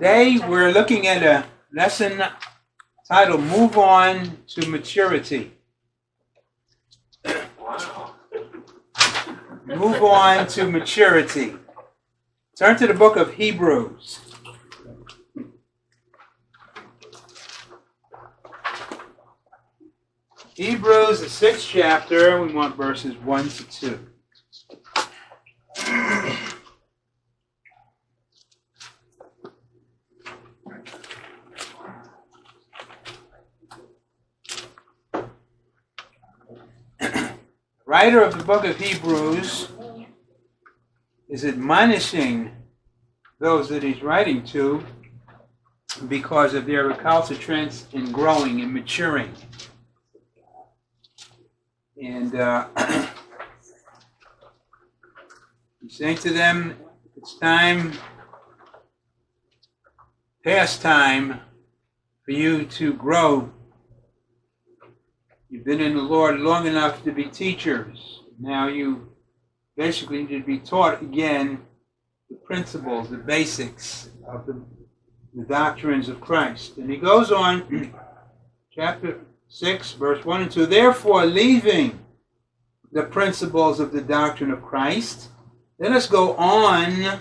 Today we're looking at a lesson titled Move On to Maturity. Move on to maturity. Turn to the book of Hebrews. Hebrews, the sixth chapter, we want verses 1 to 2. Writer of the book of Hebrews is admonishing those that he's writing to because of their recalcitrance in growing and maturing. And uh, he's saying to them, it's time, past time, for you to grow You've been in the Lord long enough to be teachers. Now you basically need to be taught again the principles, the basics of the, the doctrines of Christ. And he goes on, chapter 6, verse 1 and 2 Therefore, leaving the principles of the doctrine of Christ, let us go on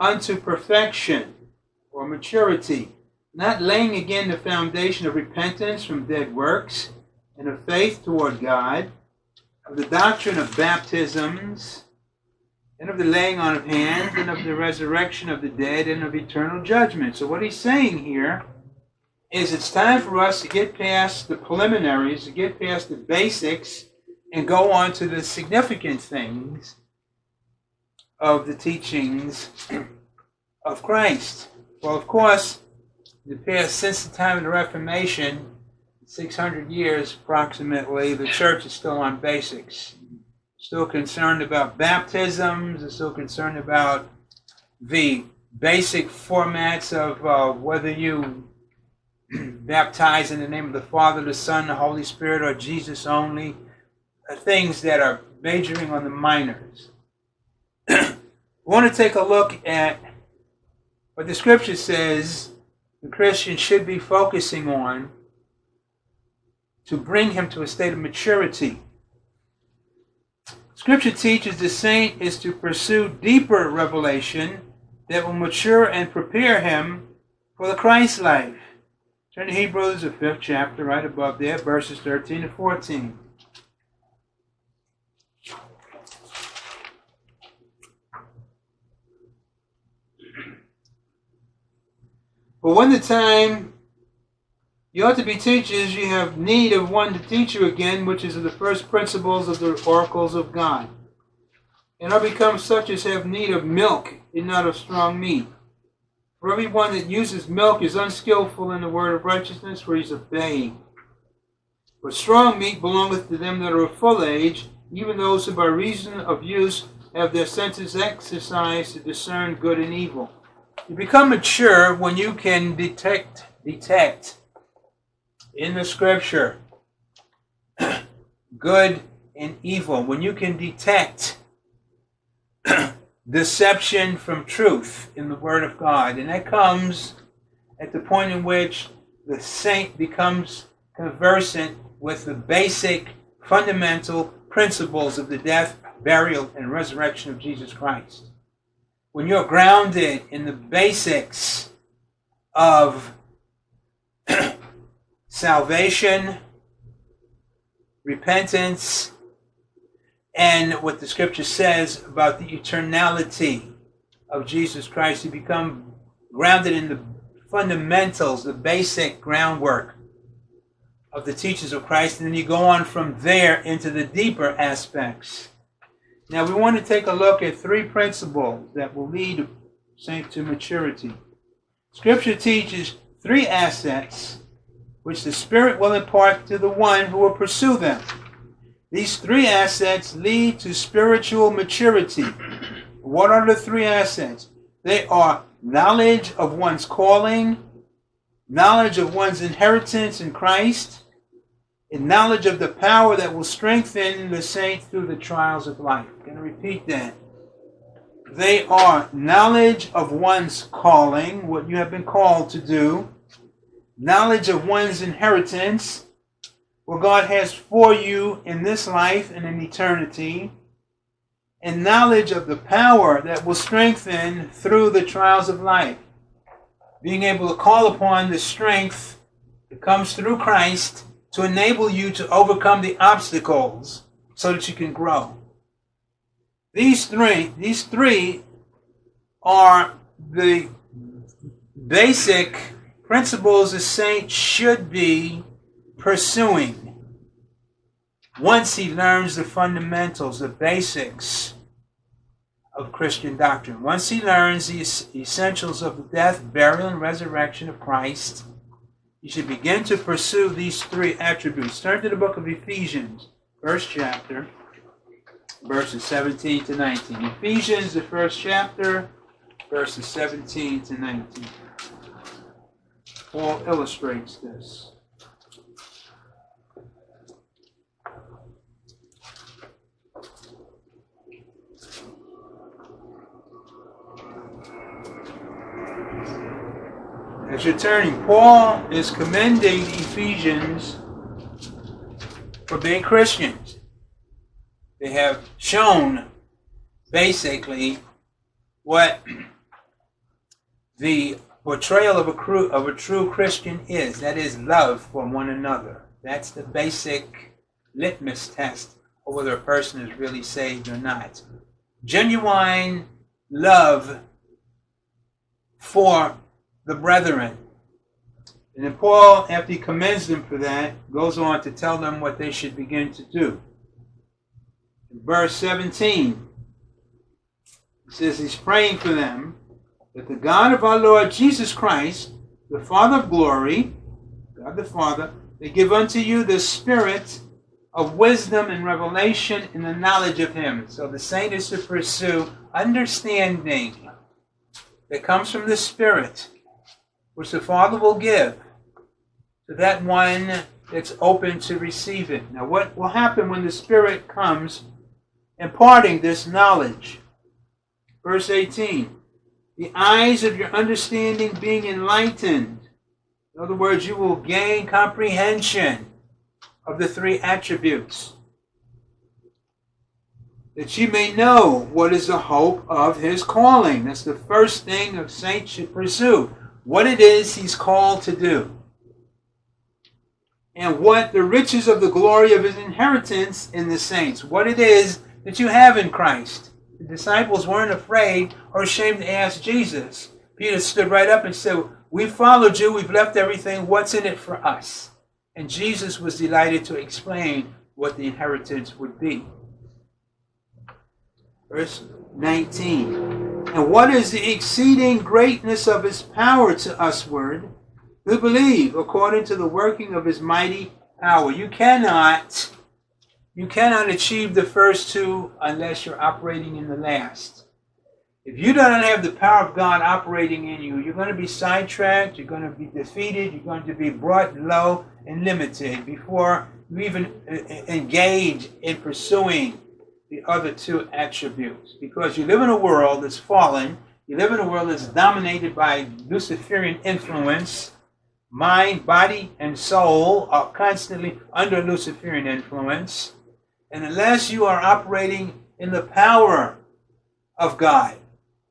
unto perfection or maturity, not laying again the foundation of repentance from dead works and of faith toward God, of the doctrine of baptisms, and of the laying on of hands, and of the resurrection of the dead, and of eternal judgment. So, what he's saying here is it's time for us to get past the preliminaries, to get past the basics, and go on to the significant things of the teachings of Christ. Well, of course, the past since the time of the Reformation, 600 years approximately, the church is still on basics. Still concerned about baptisms, is still concerned about the basic formats of uh, whether you baptize in the name of the Father, the Son, the Holy Spirit, or Jesus only. Things that are majoring on the minors. we want to take a look at what the scripture says the Christian should be focusing on to bring him to a state of maturity. Scripture teaches the saint is to pursue deeper revelation that will mature and prepare him for the Christ life. Turn to Hebrews, the fifth chapter, right above there, verses 13 to 14. But when the time you ought to be teachers, you have need of one to teach you again, which is the first principles of the oracles of God. And are become such as have need of milk, and not of strong meat. For everyone that uses milk is unskillful in the word of righteousness, for he is babe. But strong meat belongeth to them that are of full age, even those who by reason of use have their senses exercised to discern good and evil. You become mature when you can detect detect in the scripture good and evil, when you can detect deception from truth in the Word of God, and that comes at the point in which the saint becomes conversant with the basic fundamental principles of the death, burial, and resurrection of Jesus Christ. When you're grounded in the basics of salvation, repentance, and what the scripture says about the eternality of Jesus Christ. You become grounded in the fundamentals, the basic groundwork of the teachings of Christ, and then you go on from there into the deeper aspects. Now, we want to take a look at three principles that will lead saint to maturity. Scripture teaches three assets which the Spirit will impart to the one who will pursue them. These three assets lead to spiritual maturity. What are the three assets? They are knowledge of one's calling, knowledge of one's inheritance in Christ, and knowledge of the power that will strengthen the saint through the trials of life. I'm going to repeat that. They are knowledge of one's calling, what you have been called to do, knowledge of one's inheritance, what God has for you in this life and in eternity, and knowledge of the power that will strengthen through the trials of life. Being able to call upon the strength that comes through Christ to enable you to overcome the obstacles so that you can grow. These three, these three are the basic principles a saint should be pursuing once he learns the fundamentals, the basics of Christian doctrine. Once he learns the essentials of the death, burial, and resurrection of Christ, he should begin to pursue these three attributes. Turn to the book of Ephesians, first chapter, verses 17 to 19. Ephesians, the first chapter, verses 17 to 19. Paul illustrates this. As you're turning, Paul is commending the Ephesians for being Christians. They have shown basically what the portrayal of a, cru- of a true Christian is. That is love for one another. That's the basic litmus test of whether a person is really saved or not. Genuine love for the brethren. And then Paul, after he commends them for that, goes on to tell them what they should begin to do. In verse 17, he says he's praying for them that the God of our Lord Jesus Christ, the Father of glory, God the Father, may give unto you the spirit of wisdom and revelation in the knowledge of him. So the saint is to pursue understanding that comes from the Spirit which the Father will give to that one that's open to receive it. Now, what will happen when the Spirit comes imparting this knowledge? Verse 18 The eyes of your understanding being enlightened. In other words, you will gain comprehension of the three attributes. That you may know what is the hope of his calling. That's the first thing a saint should pursue what it is he's called to do, and what the riches of the glory of his inheritance in the saints, what it is that you have in Christ. The disciples weren't afraid or ashamed to ask Jesus. Peter stood right up and said, We followed you, we've left everything, what's in it for us? And Jesus was delighted to explain what the inheritance would be. Verse 19. And what is the exceeding greatness of his power to usward who believe according to the working of his mighty power? You cannot you cannot achieve the first two unless you're operating in the last. If you don't have the power of God operating in you, you're going to be sidetracked, you're going to be defeated, you're going to be brought low and limited before you even uh, uh, engage in pursuing the other two attributes. Because you live in a world that's fallen, you live in a world that's dominated by Luciferian influence. Mind, body, and soul are constantly under Luciferian influence. And unless you are operating in the power of God,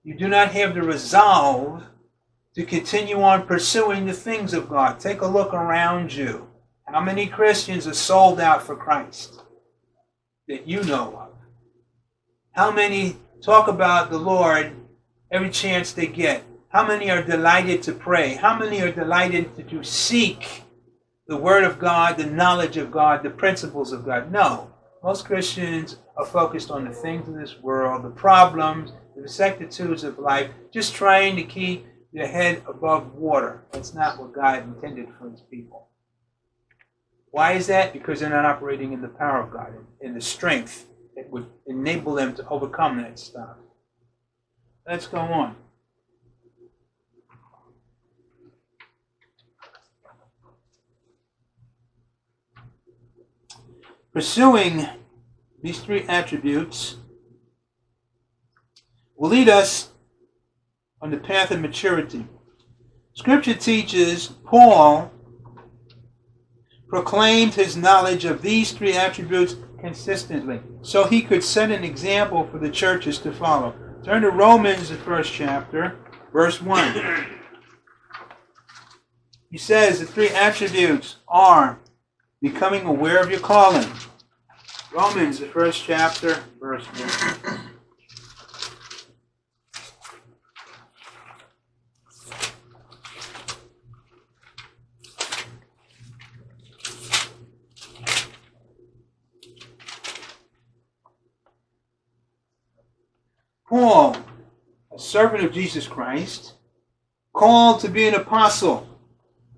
you do not have the resolve to continue on pursuing the things of God. Take a look around you. How many Christians are sold out for Christ that you know of? How many talk about the Lord every chance they get? How many are delighted to pray? How many are delighted to seek the Word of God, the knowledge of God, the principles of God? No. Most Christians are focused on the things of this world, the problems, the vicissitudes of life, just trying to keep their head above water. That's not what God intended for his people. Why is that? Because they're not operating in the power of God, in the strength that would enable them to overcome that stuff. Let's go on. Pursuing these three attributes will lead us on the path of maturity. Scripture teaches Paul proclaimed his knowledge of these three attributes consistently so he could set an example for the churches to follow. Turn to Romans, the first chapter, verse 1. He says the three attributes are becoming aware of your calling. Romans, the first chapter, verse 1. Paul, a servant of Jesus Christ, called to be an apostle,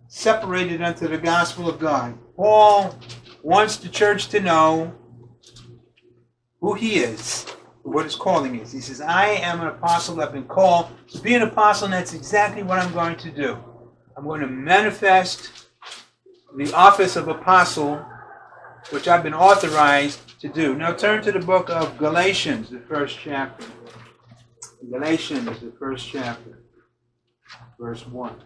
separated unto the gospel of God. Paul wants the church to know who he is, what his calling is. He says, I am an apostle. I've been called to be an apostle, and that's exactly what I'm going to do. I'm going to manifest the office of apostle, which I've been authorized to do. Now turn to the book of Galatians, the first chapter. Galatians, the first chapter, verse 1.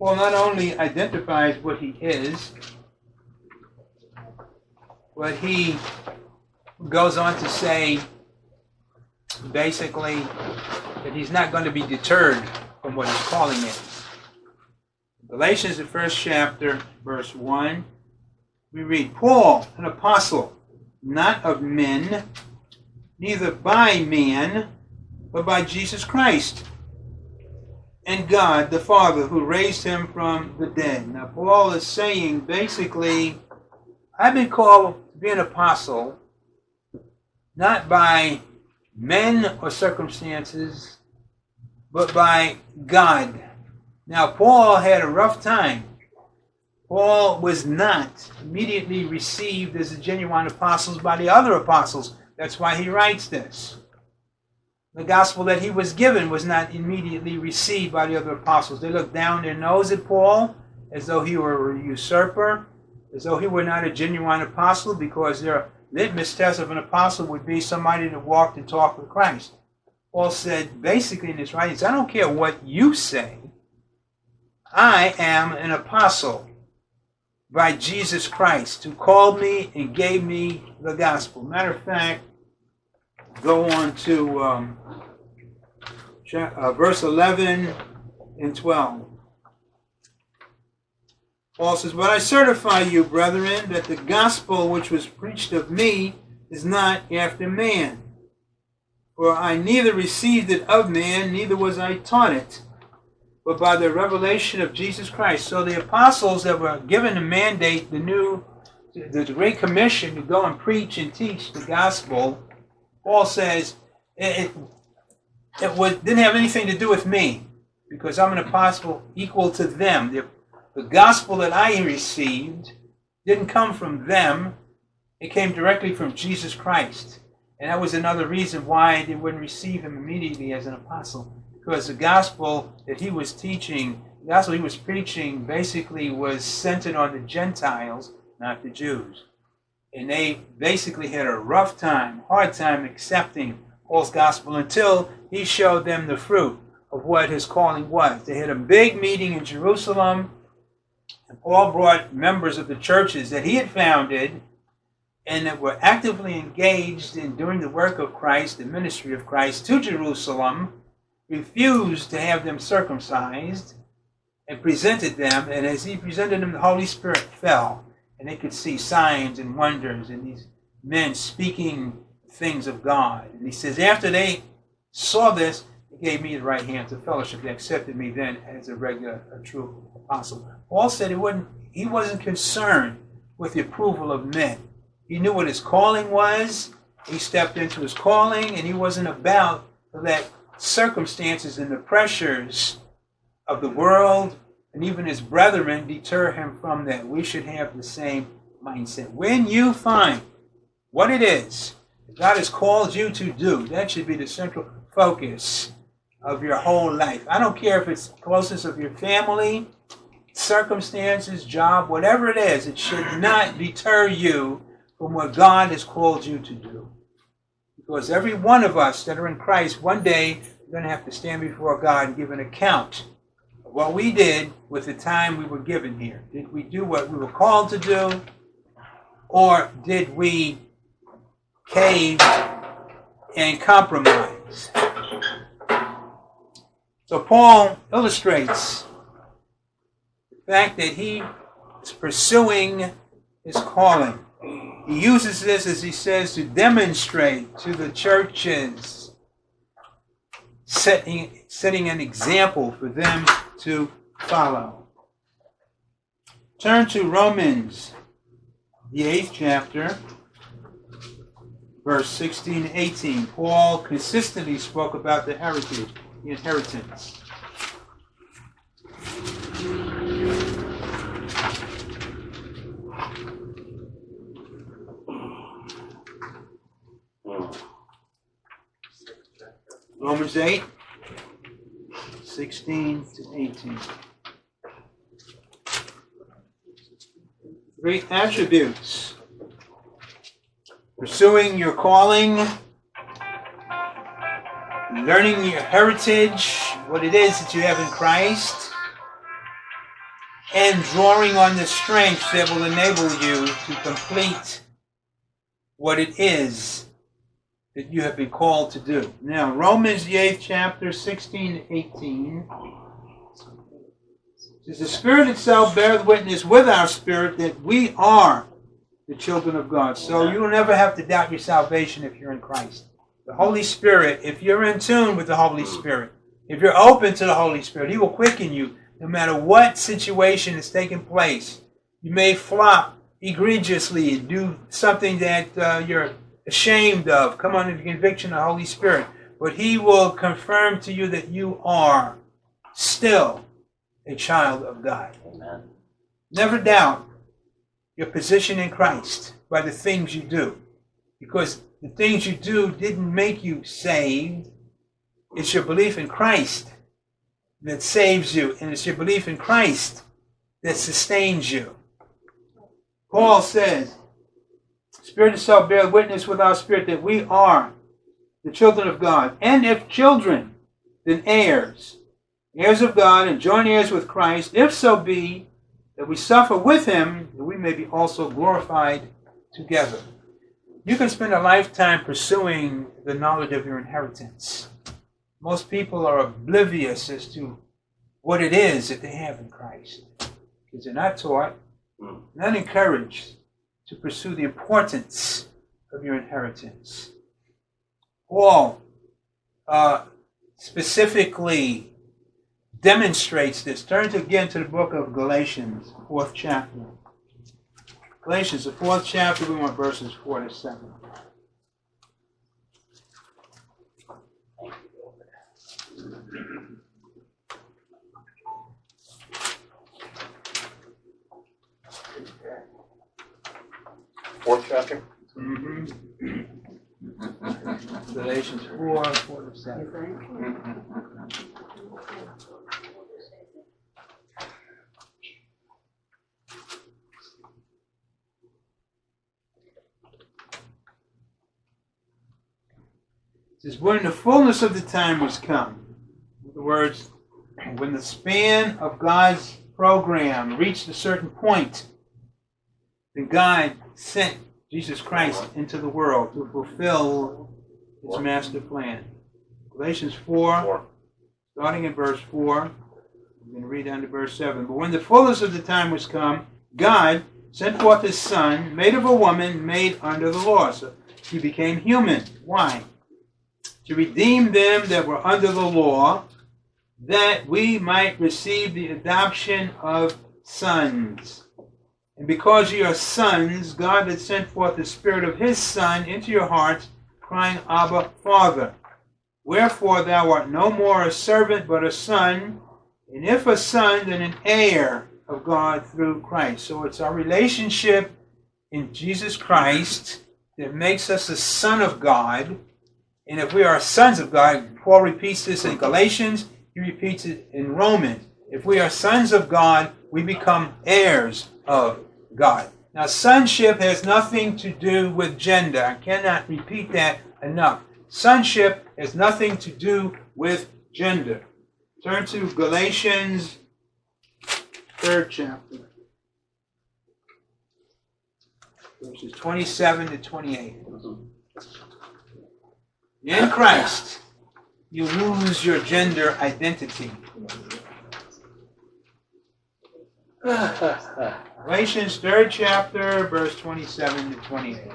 Paul not only identifies what he is, but he goes on to say basically that he's not going to be deterred from what his calling is. Galatians, the first chapter, verse 1, we read, Paul, an apostle, not of men, neither by man, but by Jesus Christ and God the Father who raised him from the dead. Now, Paul is saying basically, I've been called to be an apostle not by men or circumstances, but by God. Now, Paul had a rough time. Paul was not immediately received as a genuine apostle by the other apostles. That's why he writes this. The gospel that he was given was not immediately received by the other apostles. They looked down their nose at Paul as though he were a usurper, as though he were not a genuine apostle, because their litmus test of an apostle would be somebody that walked and talked with Christ. Paul said basically in his writings, I don't care what you say, I am an apostle by Jesus Christ who called me and gave me the gospel. Matter of fact, go on to um, uh, verse 11 and 12. Paul says, But I certify you, brethren, that the gospel which was preached of me is not after man. For I neither received it of man, neither was I taught it, but by the revelation of Jesus Christ. So the apostles that were given the mandate, the new, the Great Commission to go and preach and teach the gospel, Paul says it, it, it didn't have anything to do with me because I'm an apostle equal to them. The, the gospel that I received didn't come from them, it came directly from Jesus Christ. And that was another reason why they wouldn't receive him immediately as an apostle. Because the gospel that he was teaching, the gospel he was preaching, basically was centered on the Gentiles, not the Jews and they basically had a rough time, hard time accepting Paul's gospel until he showed them the fruit of what his calling was. They had a big meeting in Jerusalem, and Paul brought members of the churches that he had founded and that were actively engaged in doing the work of Christ, the ministry of Christ, to Jerusalem, refused to have them circumcised, and presented them, and as he presented them, the Holy Spirit fell and they could see signs and wonders and these men speaking things of God. And he says, after they saw this, they gave me the right hand to fellowship. They accepted me then as a regular, a true apostle. Paul said he wasn't, he wasn't concerned with the approval of men. He knew what his calling was. He stepped into his calling, and he wasn't about let circumstances and the pressures of the world and even his brethren deter him from that. We should have the same mindset. When you find what it is that God has called you to do, that should be the central focus of your whole life. I don't care if it's closeness of your family, circumstances, job, whatever it is, it should not deter you from what God has called you to do. Because every one of us that are in Christ, one day, we're going to have to stand before God and give an account what we did with the time we were given here. Did we do what we were called to do? Or did we cave and compromise? So Paul illustrates the fact that he is pursuing his calling. He uses this, as he says, to demonstrate to the churches, setting, setting an example for them to follow. Turn to Romans, the eighth chapter, verse 16 and 18. Paul consistently spoke about the heritage, the inheritance. Romans 8, 16 to 18. Three attributes. Pursuing your calling, learning your heritage, what it is that you have in Christ, and drawing on the strength that will enable you to complete what it is that you have been called to do. Now, Romans, the 8th chapter, 16 18. Says, the Spirit itself bears witness with our spirit that we are the children of God. So you will never have to doubt your salvation if you're in Christ. The Holy Spirit, if you're in tune with the Holy Spirit, if you're open to the Holy Spirit, He will quicken you no matter what situation is taking place. You may flop egregiously, and do something that uh, you're ashamed of, come under the conviction of the Holy Spirit. But He will confirm to you that you are still a child of God. Amen. Never doubt your position in Christ by the things you do. Because the things you do didn't make you saved. It's your belief in Christ that saves you, and it's your belief in Christ that sustains you. Paul says, Spirit itself bear witness with our spirit that we are the children of God. And if children, then heirs, heirs of God, and joint heirs with Christ, if so be that we suffer with him, that we may be also glorified together. You can spend a lifetime pursuing the knowledge of your inheritance. Most people are oblivious as to what it is that they have in Christ because they're not taught, hmm. not encouraged to pursue the importance of your inheritance. Paul uh, specifically demonstrates this. Turn again to the book of Galatians, fourth chapter. Galatians, the fourth chapter, we want verses 4 to 7. Fourth chapter? Galatians 4, 4 to 7. It says, when the fullness of the time was come, in other words, when the span of God's program reached a certain point, then God sent Jesus Christ into the world to fulfill his master plan. Galatians 4, starting in verse 4, I'm going to read down to verse 7. But when the fullness of the time was come, God sent forth his Son, made of a woman, made under the law. So he became human. Why? To redeem them that were under the law, that we might receive the adoption of sons. And because ye are sons, God hath sent forth the Spirit of his Son into your hearts, crying, Abba, Father. Wherefore thou art no more a servant, but a son, and if a son, then an heir of God through Christ. So it's our relationship in Jesus Christ that makes us a son of God. And if we are sons of God, Paul repeats this in Galatians, he repeats it in Romans. If we are sons of God, we become heirs of God. Now, sonship has nothing to do with gender. I cannot repeat that enough. Sonship has nothing to do with gender. Turn to Galatians, third chapter, verses 27 to 28. In Christ, you lose your gender identity. Galatians, third chapter, verse 27 to 28.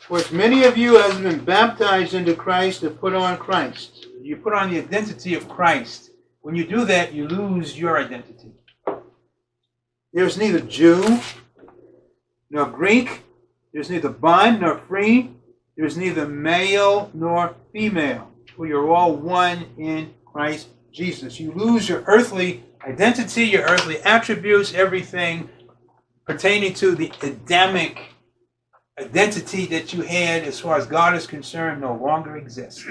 For as many of you as have been baptized into Christ have put on Christ. You put on the identity of Christ. When you do that, you lose your identity. There's neither Jew nor Greek. There's neither bond nor free. There's neither male nor female. For you're all one in Christ Jesus. You lose your earthly identity, your earthly attributes, everything pertaining to the Adamic identity that you had as far as God is concerned no longer exists.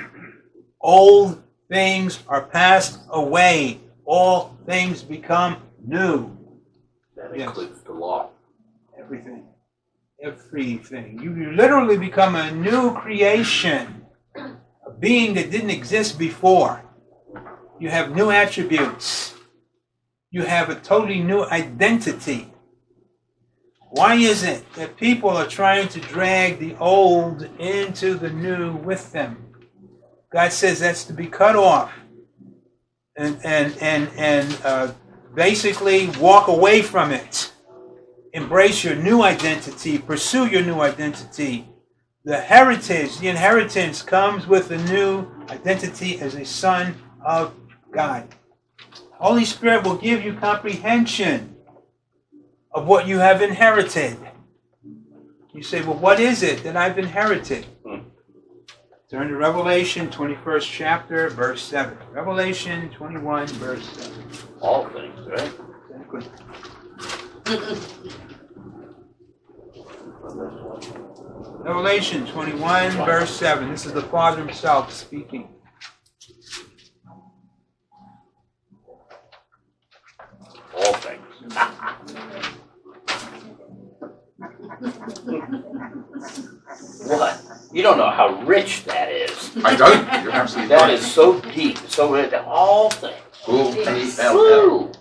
Old things are passed away. All things become new. That Yes. includes the law. Everything. Everything. You literally become a new creation, a being that didn't exist before. You have new attributes. You have a totally new identity. Why is it that people are trying to drag the old into the new with them? God says that's to be cut off and and and and uh, basically walk away from it. Embrace your new identity. Pursue your new identity. The heritage, the inheritance comes with a new identity as a son of God. Holy Spirit will give you comprehension of what you have inherited. You say, well, what is it that I've inherited? Turn to Revelation 21st chapter, verse 7. Revelation 21, verse 7. All things, right? Exactly. Revelation 21, verse 7. This is the Father Himself speaking. All things. What? You don't know how rich that is. I don't. You're absolutely That right. is so deep, so rich. All things. O P L L. Woo!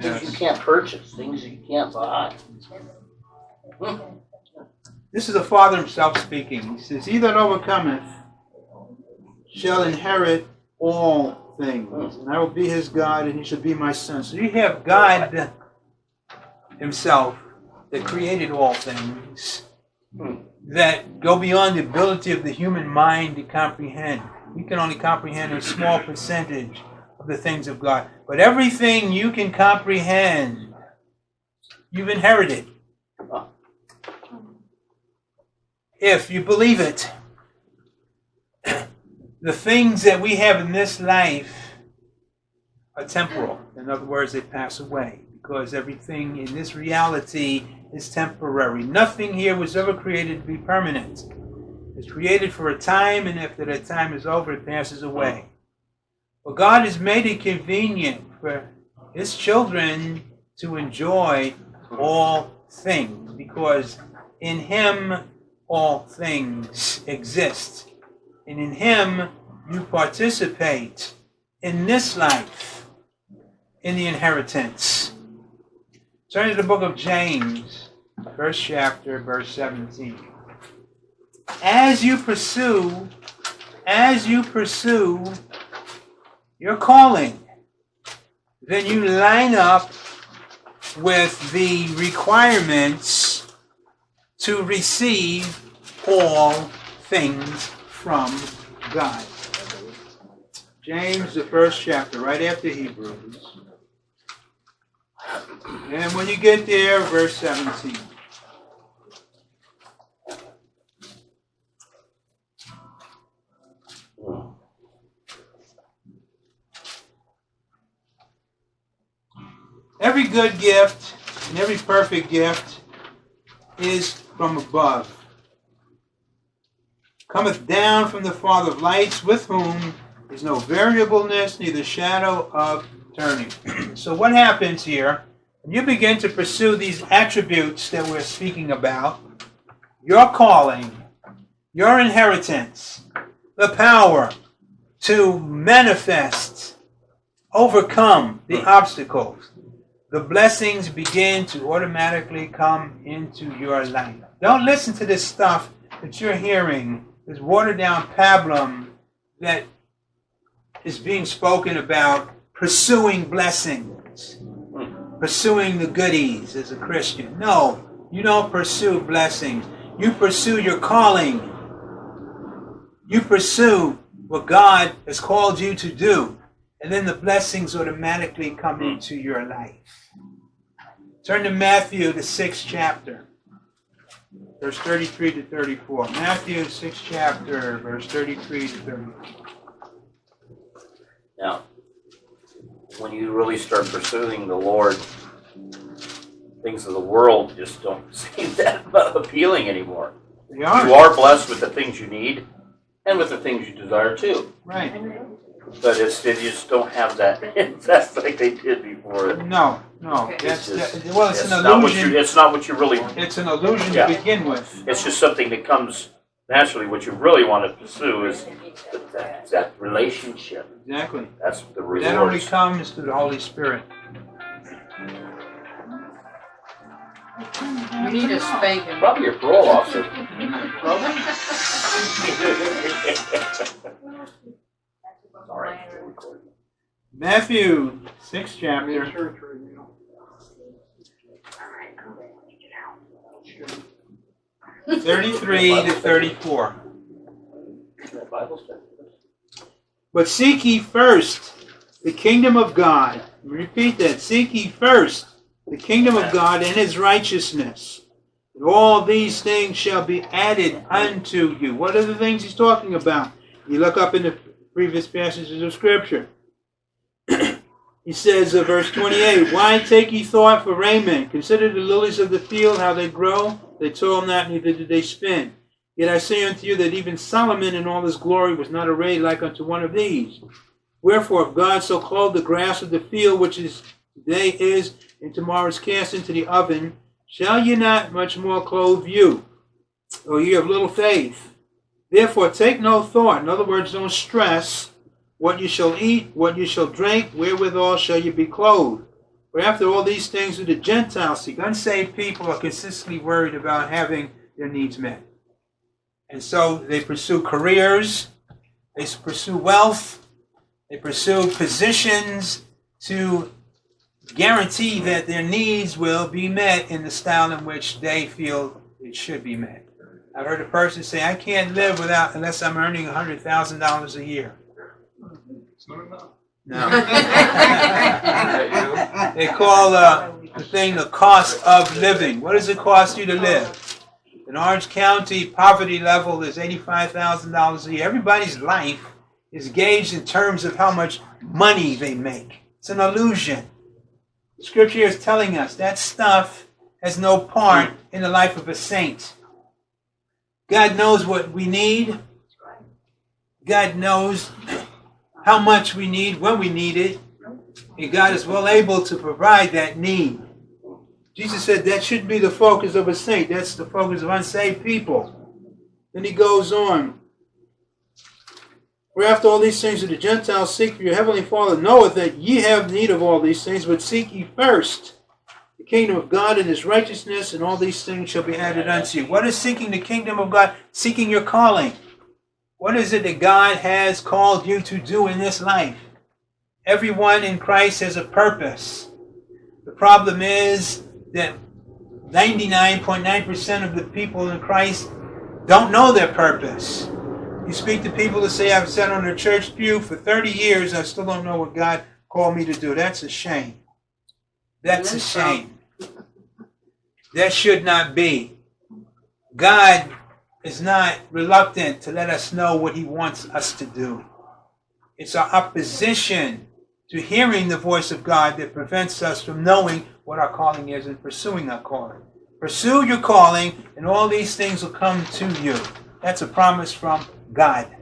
Things you can't purchase, things you can't buy. This is the Father Himself speaking. He says, He that overcometh shall inherit all things, and I will be his God, and he shall be my son. So you have God Himself that created all things that go beyond the ability of the human mind to comprehend. We can only comprehend a small percentage of the things of God. But everything you can comprehend, you've inherited. If you believe it, the things that we have in this life are temporal. In other words, they pass away because everything in this reality is temporary. Nothing here was ever created to be permanent. It's created for a time, and after that time is over, it passes away. But God has made it convenient for His children to enjoy all things because in Him all things exist. And in Him you participate in this life, in the inheritance. Turn to the book of James, first chapter, verse 17. As you pursue, as you pursue your calling, then you line up with the requirements to receive all things from God. James, the first chapter, right after Hebrews. And when you get there, verse 17. Every good gift and every perfect gift is from above. Cometh down from the Father of lights, with whom is no variableness, neither shadow of turning. so, what happens here? When you begin to pursue these attributes that we're speaking about, your calling, your inheritance, the power to manifest, overcome the obstacles, the blessings begin to automatically come into your life. Don't listen to this stuff that you're hearing, this watered down pablum that is being spoken about pursuing blessings, pursuing the goodies as a Christian. No, you don't pursue blessings. You pursue your calling. You pursue what God has called you to do. And then the blessings automatically come into your life. Turn to Matthew, the sixth chapter, verse 33 to 34. Matthew, 6 chapter, verse 33 to 34. Now, when you really start pursuing the Lord, things of the world just don't seem that appealing anymore. They You are. are blessed with the things you need and with the things you desire too. Right. But it's, they just don't have that invest like they did before. No, no. That's, It's just- that- well, it's It's an not what you, illusion. it's not what you really, It's an illusion Yeah. to begin with. it's just something that comes naturally. What you really want to pursue is that- that, that relationship. Exactly. That's the That only rewards. comes through the Holy Spirit. You need a spanking. Probably your parole officer. Sorry. Matthew, sixth chapter, thirty-three to thirty-four. But seek ye first the kingdom of God. Repeat that. Seek ye first the kingdom of God and his righteousness. And all these things shall be added unto you. What are the things he's talking about? You look up in the previous passages of Scripture. He says, uh, verse 28, Why take ye thought for raiment? Consider the lilies of the field, how they grow. They toil not, neither do they spin. Yet I say unto you that even Solomon in all his glory was not arrayed like unto one of these. Wherefore, if God so clothed the grass of the field, which is today is, and tomorrow is cast into the oven, shall ye not much more clothe you, O ye of little faith? Therefore, take no thought. In other words, don't stress what you shall eat, what you shall drink, wherewithal shall you be clothed. For after all these things do the Gentiles seek. Unsaved people are consistently worried about having their needs met. And so they pursue careers, they pursue wealth, they pursue positions to guarantee that their needs will be met in the style in which they feel it should be met. I've heard a person say, I can't live without unless I'm earning $100,000 a year. No. they call uh, the thing the cost of living. What does it cost you to live? In Orange County, poverty level is $85,000 a year. Everybody's life is gauged in terms of how much money they make. It's an illusion. Scripture is telling us that stuff has no part in the life of a saint. God knows what we need. God knows how much we need, when we need it. And God is well able to provide that need. Jesus said that shouldn't be the focus of a saint. That's the focus of unsaved people. Then he goes on. For after all these things do the Gentiles seek for your heavenly Father knoweth that ye have need of all these things, but seek ye first the kingdom of God and his righteousness, and all these things shall be added unto you. What is seeking the kingdom of God? Seeking your calling. What is it that God has called you to do in this life? Everyone in Christ has a purpose. The problem is that 99.9% of the people in Christ don't know their purpose. You speak to people that say, I've sat on a church pew for 30 years, I still don't know what God called me to do. That's a shame. That's a shame. That should not be. God is not reluctant to let us know what He wants us to do. It's our opposition to hearing the voice of God that prevents us from knowing what our calling is and pursuing our calling. Pursue your calling, and all these things will come to you. That's a promise from God.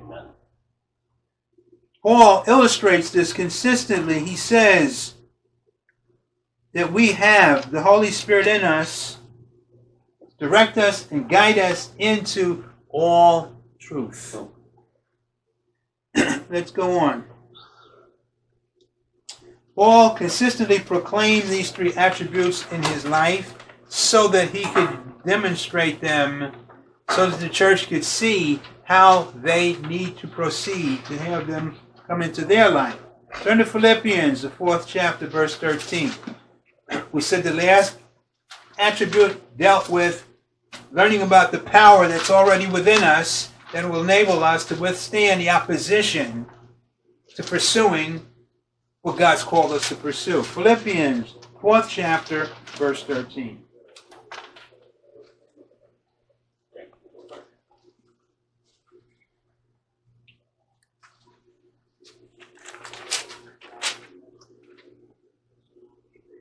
Paul illustrates this consistently. He says that we have the Holy Spirit in us, direct us and guide us into all truth. Let's go on. Paul consistently proclaimed these three attributes in his life so that he could demonstrate them, so that the church could see how they need to proceed to have them come into their life. Turn to Philippians, the fourth chapter, verse 13. We said the last attribute dealt with learning about the power that's already within us that will enable us to withstand the opposition to pursuing what God's called us to pursue. Philippians, fourth chapter, verse 13.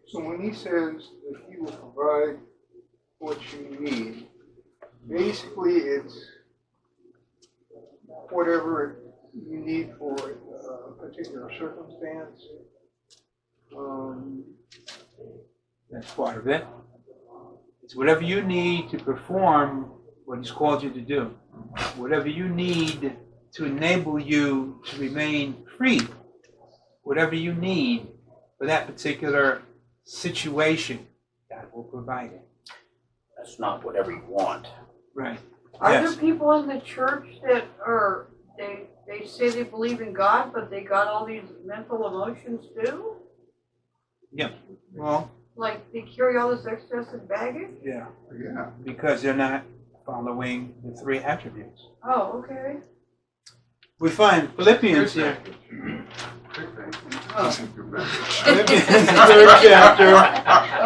So when he says he will provide what you need, basically it's whatever you need for a particular circumstance. Um, That's part of it. It's whatever you need to perform what He's called you to do. Whatever you need to enable you to remain free. Whatever you need for that particular situation, God will provide it. That's not whatever you want. Right. Are Yes. there people in the church that are, they, they say they believe in God, but they got all these mental emotions too? Yeah. Well, Like they carry all this excessive baggage? yeah, yeah. because they're not following the three attributes. Oh, okay. We find Philippians here. Philippians, third chapter.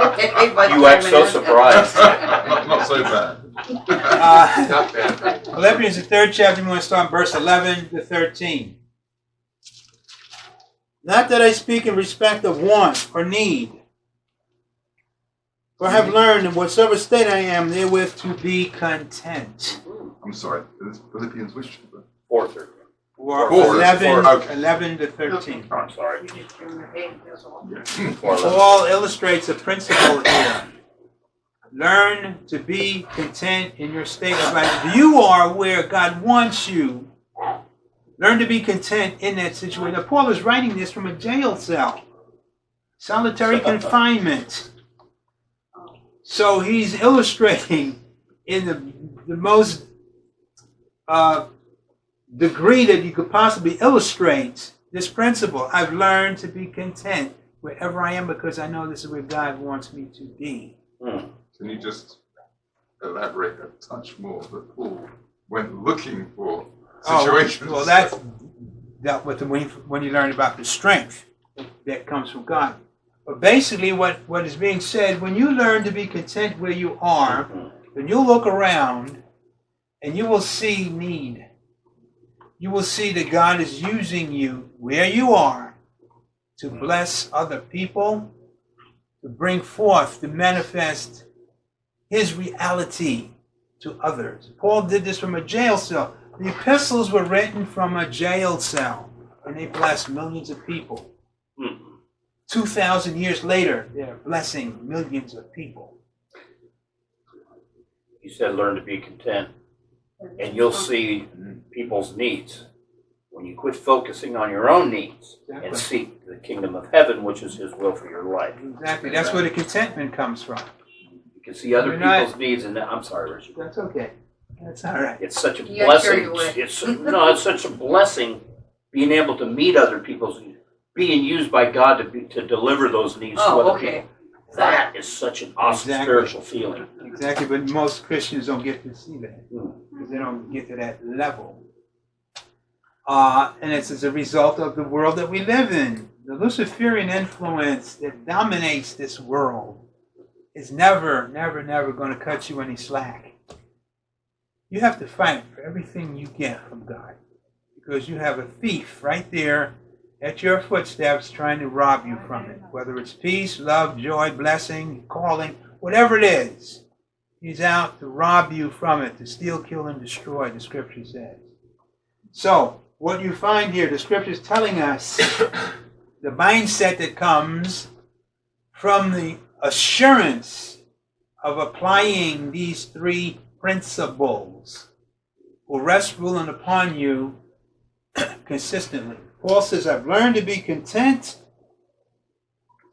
Okay, but. You act so surprised. Not so bad. Uh, Not bad. Philippians, the third chapter, we want to start in verse 11 to 13. Not that I speak in respect of want or need, for I have learned in whatsoever state I am therewith to be content. I'm sorry. It's Philippians which? chapter? Fourth or, Or Four, 11, four, okay. 11 to 13. oh, I'm sorry. You just give them your hand, that's all. Yeah. Four eleven. Paul illustrates a principle here. Learn to be content in your state of life. You are where God wants you. Learn to be content in that situation. Now, Paul is writing this from a jail cell, solitary confinement. So he's illustrating in the, the most uh, degree that you could possibly illustrate this principle. I've learned to be content wherever I am because I know this is where God wants me to be. Hmm. Can you just elaborate a touch more that Paul went looking for situations? Oh, well, that's dealt with when you, when you learn about the strength that comes from God. But basically, what, what is being said when you learn to be content where you are, then you'll look around and you will see need. You will see that God is using you where you are to bless other people, to bring forth, to manifest His reality to others. Paul did this from a jail cell. The epistles were written from a jail cell, and they blessed millions of people. Hmm. 2,000 years later, they're blessing millions of people. You said learn to be content, and you'll see people's needs. When you quit focusing on your own needs and Exactly. seek the kingdom of heaven, which is His will for your life. Exactly. That's where the contentment comes from. You can see other You're not- people's needs, and I'm sorry, Richard. That's okay. That's all right. It's such a You got blessing. away. It's no, it's such a blessing being able to meet other people's, being used by God to be, to deliver those needs to Oh, other okay. people. That is such an awesome Exactly. spiritual feeling. Exactly. But most Christians don't get to see that because they don't get to that level. Uh, and it's as a result of the world that we live in. The Luciferian influence that dominates this world is never, never, never going to cut you any slack. You have to fight for everything you get from God because you have a thief right there at your footsteps trying to rob you from it. Whether it's peace, love, joy, blessing, calling, whatever it is, he's out to rob you from it, to steal, kill, and destroy, the scripture says. So, what you find here, the scripture is telling us the mindset that comes from the assurance of applying these three principles will rest ruling upon you consistently. Paul says, I've learned to be content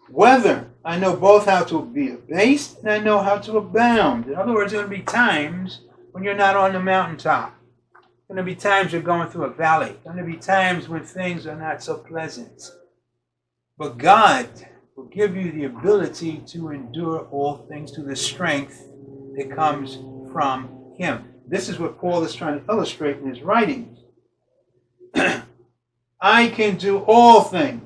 whether I know both how to be abased and I know how to abound. In other words, there going to be times when you're not on the mountaintop. There going to be times you're going through a valley. There going to be times when things are not so pleasant. But God will give you the ability to endure all things to the strength that comes from Him. This is what Paul is trying to illustrate in his writings. I can do all things.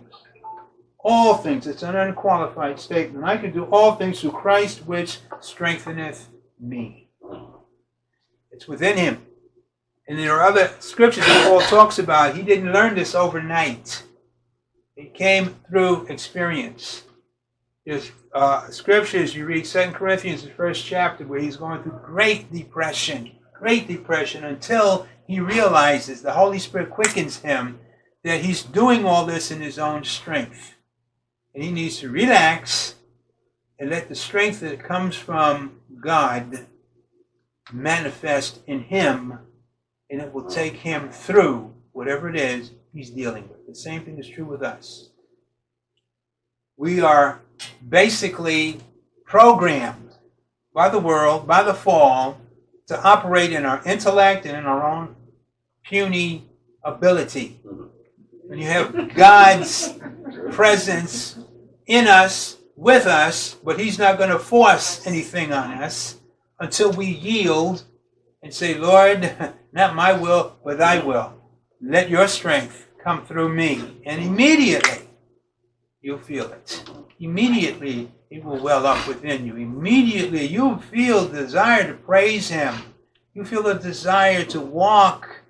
All things. It's an unqualified statement. I can do all things through Christ which strengtheneth me. It's within him. And there are other scriptures that Paul talks about. He didn't learn this overnight. It came through experience. There's uh, scriptures, you read Second Corinthians, the first chapter, where he's going through great depression, great depression, until he realizes the Holy Spirit quickens him that he's doing all this in his own strength. And he needs to relax and let the strength that comes from God manifest in him, and it will take him through whatever it is he's dealing with. The same thing is true with us. We are basically programmed by the world, by the fall, to operate in our intellect and in our own puny ability. Mm-hmm. When you have God's presence in us, with us, but He's not going to force anything on us until we yield and say, Lord, not my will, but thy will. Let your strength come through me. And immediately you'll feel it. Immediately it will well up within you. Immediately you'll feel the desire to praise Him. You feel the desire to walk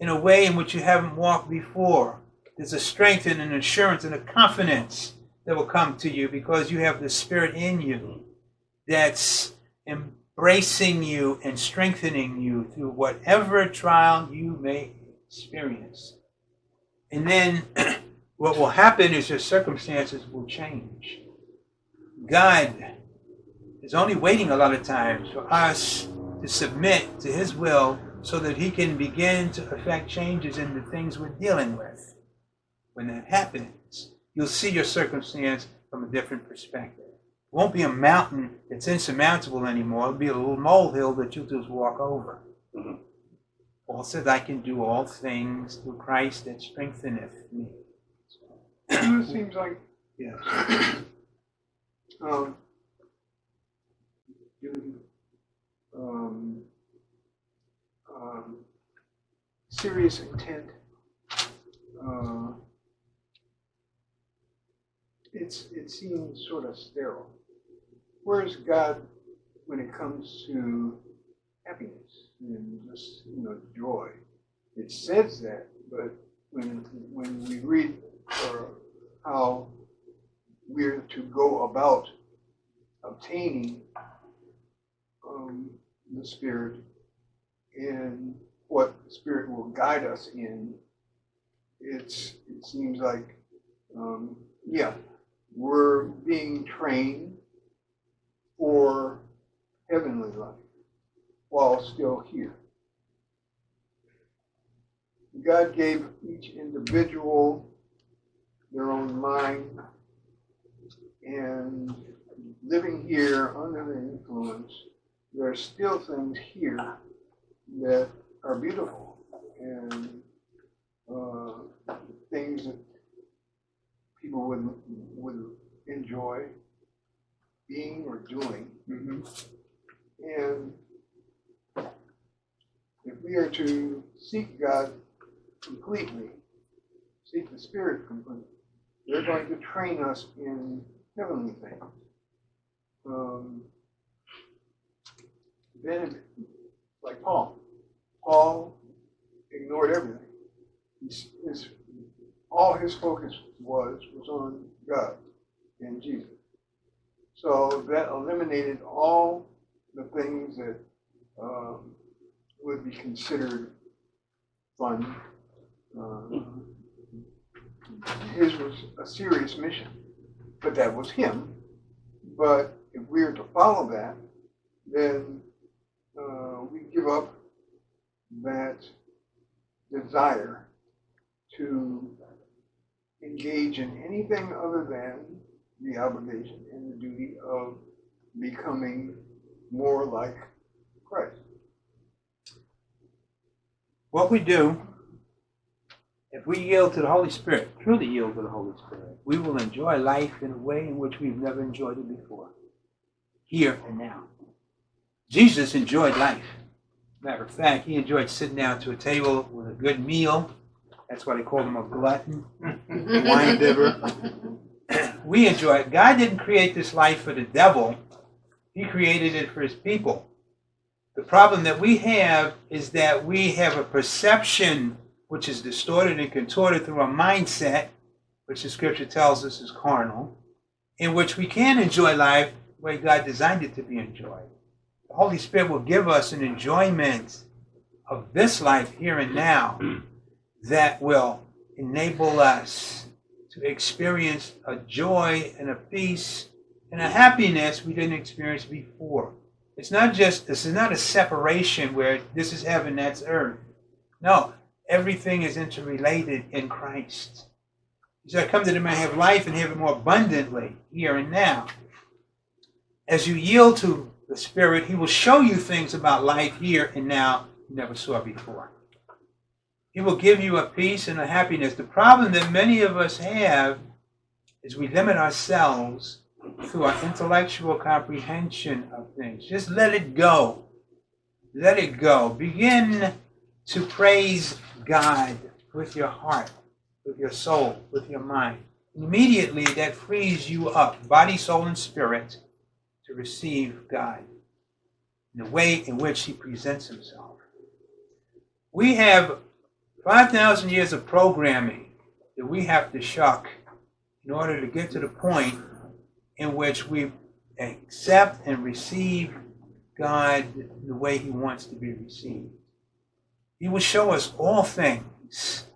in a way in which you haven't walked before. There's a strength and an assurance and a confidence that will come to you because you have the Spirit in you that's embracing you and strengthening you through whatever trial you may experience. And then what will happen is your circumstances will change. God is only waiting a lot of times for us to submit to His will so that He can begin to effect changes in the things we're dealing with. When that happens, you'll see your circumstance from a different perspective. It won't be a mountain that's insurmountable anymore. It'll be a little molehill that you'll just walk over. Mhm. Paul says, I can do all things through Christ that strengtheneth me. it seems like Yeah. um, um, um, serious intent. Uh, it's it seems sort of sterile. Where's God when it comes to happiness and just you know joy? It says that, but when when we read how we're to go about obtaining um, the Spirit and what the Spirit will guide us in, it's it seems like um, yeah, we're being trained for heavenly life while still here. God gave each individual their own mind and living here under the influence, there are still things here that are beautiful and uh, things that people would would enjoy being or doing. Mhm. And if we are to seek God completely, seek the Spirit completely, they're going to train us in heavenly things. Um, then, like Paul, Paul ignored everything. His, his, all his focus was was on God and Jesus. So that eliminated all the things that um, would be considered fun. Uh, his was a serious mission, but that was him. But if we are to follow that, then uh, we give up that desire to engage in anything other than the obligation and the duty of becoming more like Christ. What we do, if we yield to the Holy Spirit, truly yield to the Holy Spirit, we will enjoy life in a way in which we've never enjoyed it before, here and now. Jesus enjoyed life. Matter of fact, he enjoyed sitting down to a table with a good meal. That's why they called him a glutton, wine bibber. we enjoy it. God didn't create this life for the devil, He created it for His people. The problem that we have is that we have a perception which is distorted and contorted through a mindset, which the scripture tells us is carnal, in which we can enjoy life the way God designed it to be enjoyed. The Holy Spirit will give us an enjoyment of this life here and now that will enable us to experience a joy and a peace and a happiness we didn't experience before. It's not just, this is not a separation where this is heaven, that's earth. No, everything is interrelated in Christ. He said, I come that they may have life and have it more abundantly here and now. As you yield to the Spirit, He will show you things about life here and now you never saw before. He will give you a peace and a happiness. The problem that many of us have is we limit ourselves through our intellectual comprehension of things. Just let it go. Let it go. Begin to praise God with your heart, with your soul, with your mind. Immediately, that frees you up, body, soul, and spirit, to receive God in the way in which He presents Himself. We have 5,000 years of programming that we have to shuck in order to get to the point in which we accept and receive God the way He wants to be received. He will show us all things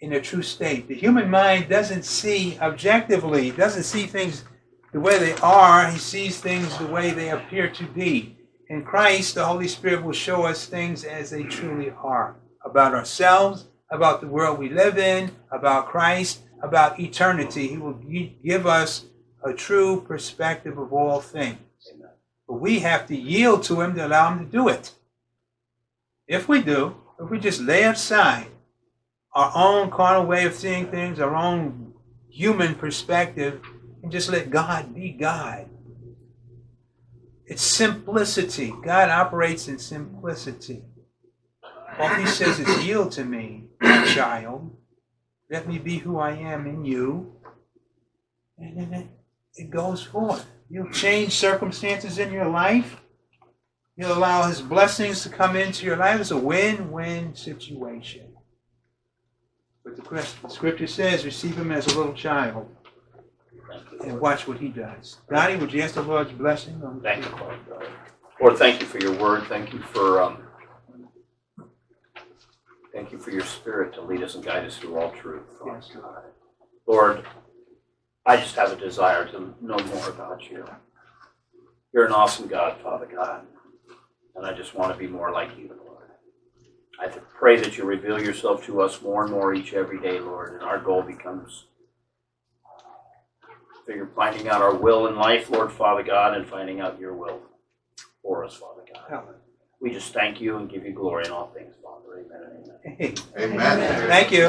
in their true state. The human mind doesn't see objectively, doesn't see things the way they are, he sees things the way they appear to be. In Christ, the Holy Spirit will show us things as they truly are about ourselves, about the world we live in, about Christ, about eternity. He will give us a true perspective of all things. But we have to yield to Him to allow Him to do it. If we do, if we just lay aside our own carnal way of seeing things, our own human perspective, and just let God be God. It's simplicity. God operates in simplicity. All he says is, Yield to me, child. Let me be who I am in you. And then it, it goes forth. You'll change circumstances in your life. You'll allow his blessings to come into your life. It's a win win situation. But the scripture says, receive him as a little child and watch what he does. Donnie, would you ask the Lord's blessing on Thank you, Lord. Lord, thank you for your word. Thank you for um, thank you for your spirit to lead us and guide us through all truth. Yes. God. Lord, I just have a desire to know more about you. You're an awesome God, Father God, and I just want to be more like you, Lord. I pray that you reveal yourself to us more and more each every day, Lord, and our goal becomes figure finding out our will in life, Lord Father God, and finding out your will for us, Father God. We just thank you and give you glory in all things, Father. Amen and amen. Amen. thank you.